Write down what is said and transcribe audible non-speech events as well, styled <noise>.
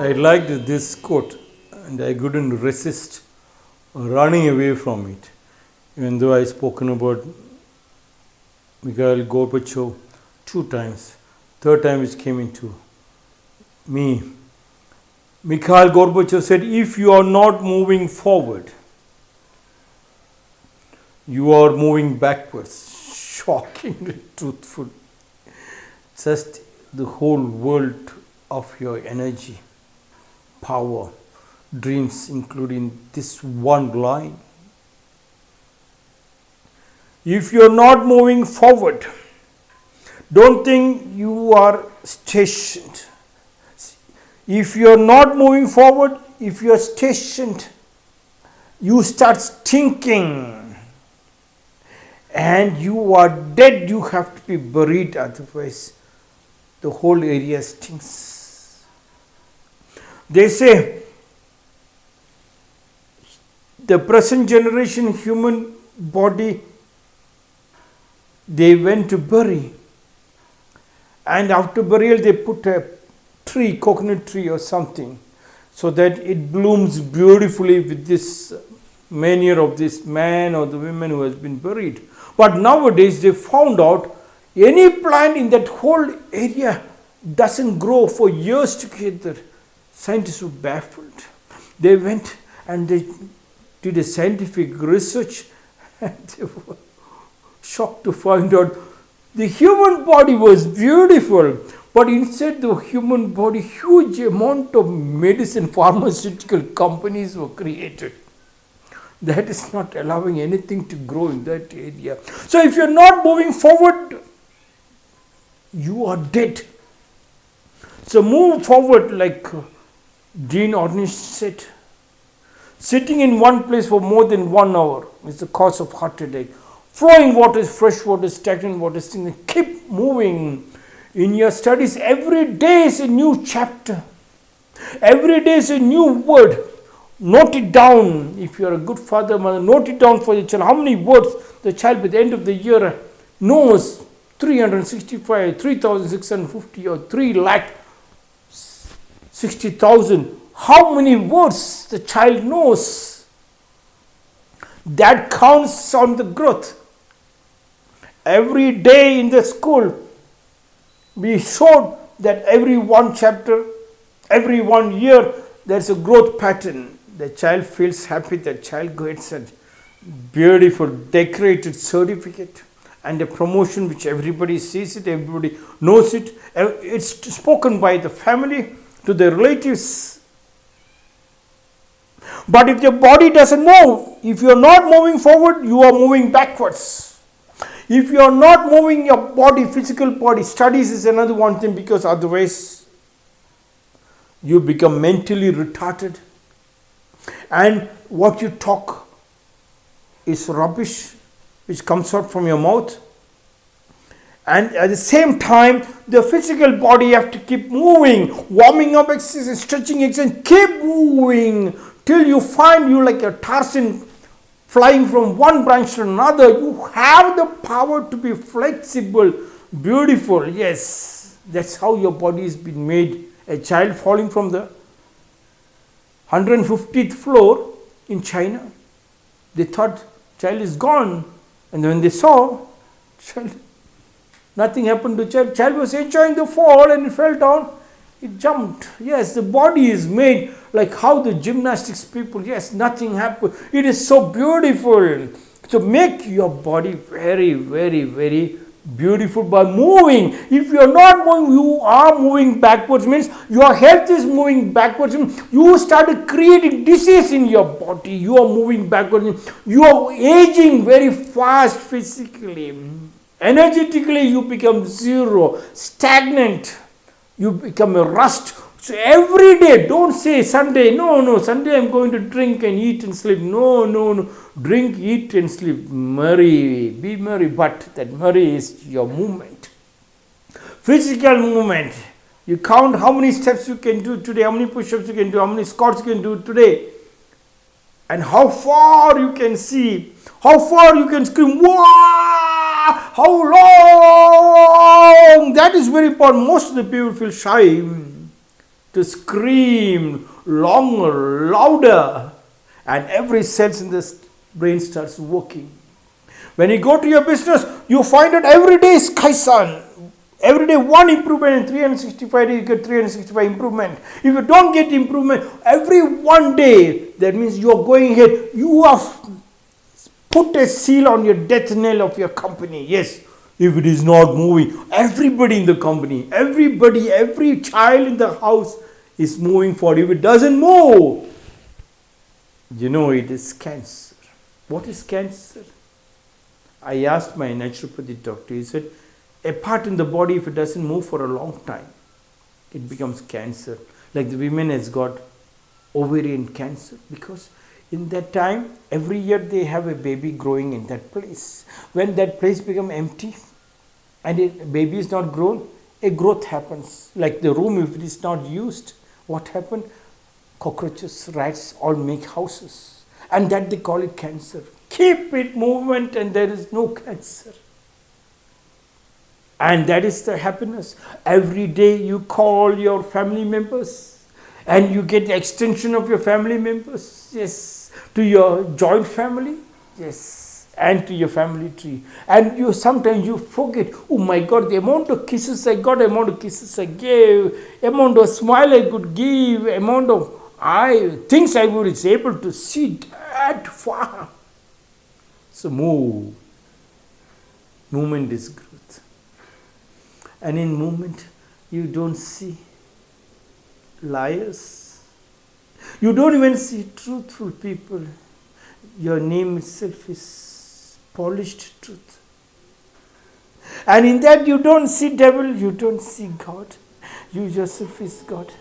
I liked this quote and I couldn't resist running away from it. Even though I spoken about Mikhail Gorbachev two times, third time it came into me. Mikhail Gorbachev said, if you are not moving forward, you are moving backwards. <laughs> Shockingly truthful. Just the whole world of your energy, power, dreams, including this one line. If you are not moving forward, don't think you are stationed. If you are not moving forward, if you are stationed, you start stinking and you are dead, you have to be buried, otherwise, the whole area stinks. They say the present generation human body they went to bury. And after burial they put a tree coconut tree or something so that it blooms beautifully with this manure of this man or the woman who has been buried. But nowadays they found out any plant in that whole area doesn't grow for years together scientists were baffled. They went and they did a scientific research <laughs> and they were shocked to find out the human body was beautiful but inside the human body huge amount of medicine pharmaceutical companies were created. That is not allowing anything to grow in that area. So if you're not moving forward you are dead. So move forward like Dean Ornish said Sitting in one place for more than one hour is the cause of heart attack. Flowing water is fresh water, stagnant water, stagnant. Keep moving in your studies. Every day is a new chapter. Every day is a new word. Note it down. If you are a good father, mother, note it down for your child. How many words the child by the end of the year knows 365, 3650 or 3 lakh 60,000 how many words the child knows. That counts on the growth. Every day in the school, we showed that every one chapter, every one year, there's a growth pattern. The child feels happy, the child gets a beautiful decorated certificate and a promotion which everybody sees it, everybody knows it. It's spoken by the family to the relatives. But if your body doesn't move, if you are not moving forward, you are moving backwards. If you are not moving your body, physical body, studies is another one thing because otherwise you become mentally retarded. And what you talk is rubbish which comes out from your mouth and at the same time the physical body have to keep moving warming up exercise stretching exercise keep moving till you find you like a Tarzan flying from one branch to another. You have the power to be flexible, beautiful. Yes, that's how your body has been made. A child falling from the 150th floor in China, they thought child is gone. And when they saw child, nothing happened to child. Child was enjoying the fall and it fell down. It jumped. Yes, the body is made like how the gymnastics people, yes, nothing happened. It is so beautiful. So make your body very, very, very beautiful by moving. If you are not moving, you are moving backwards, means your health is moving backwards. You started creating disease in your body. You are moving backwards. You are aging very fast physically. Energetically, you become zero, stagnant you become a rust. So every day, don't say Sunday, no, no, Sunday I'm going to drink and eat and sleep. No, no, no. Drink, eat and sleep. Merry, be merry, but that merry is your movement. Physical movement. You count how many steps you can do today, how many push-ups you can do, how many squats you can do today. And how far you can see, how far you can scream, wow! How long? That is very important. Most of the people feel shy. to scream longer, louder, and every sense in the brain starts working. When you go to your business, you find that every day is Kaizen. Every day one improvement in 365 days, you get 365 improvement. If you don't get improvement every one day, that means you are going ahead. You have put a seal on your death nail of your company. Yes, if it is not moving, everybody in the company, everybody, every child in the house is moving forward. If it doesn't move, you know it is cancer. What is cancer? I asked my naturopathy doctor, he said, a part in the body, if it doesn't move for a long time, it becomes cancer. Like the women has got ovarian cancer because in that time every year they have a baby growing in that place. When that place become empty and a baby is not grown a growth happens. Like the room if it is not used what happened? Cockroaches rats all make houses. And that they call it cancer. Keep it movement and there is no cancer. And that is the happiness. Every day you call your family members and you get the extension of your family members yes to your joint family yes and to your family tree. And you sometimes you forget, oh my God, the amount of kisses I got, amount of kisses I gave, amount of smile I could give, amount of I things I was able to see that far. So move. Movement is growth. And in movement you don't see liars. You don't even see truthful people. Your name itself is polished truth. And in that you don't see devil, you don't see God. You yourself is God.